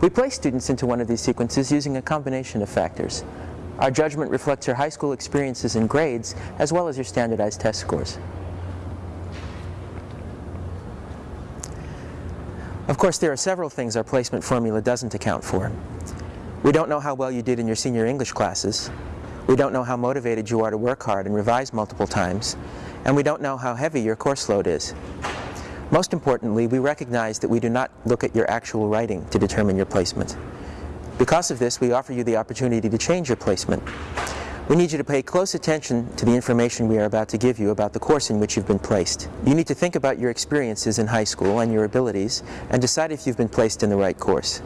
We place students into one of these sequences using a combination of factors. Our judgment reflects your high school experiences and grades, as well as your standardized test scores. Of course, there are several things our placement formula doesn't account for. We don't know how well you did in your senior English classes. We don't know how motivated you are to work hard and revise multiple times. And we don't know how heavy your course load is. Most importantly, we recognize that we do not look at your actual writing to determine your placement. Because of this, we offer you the opportunity to change your placement. We need you to pay close attention to the information we are about to give you about the course in which you've been placed. You need to think about your experiences in high school and your abilities and decide if you've been placed in the right course.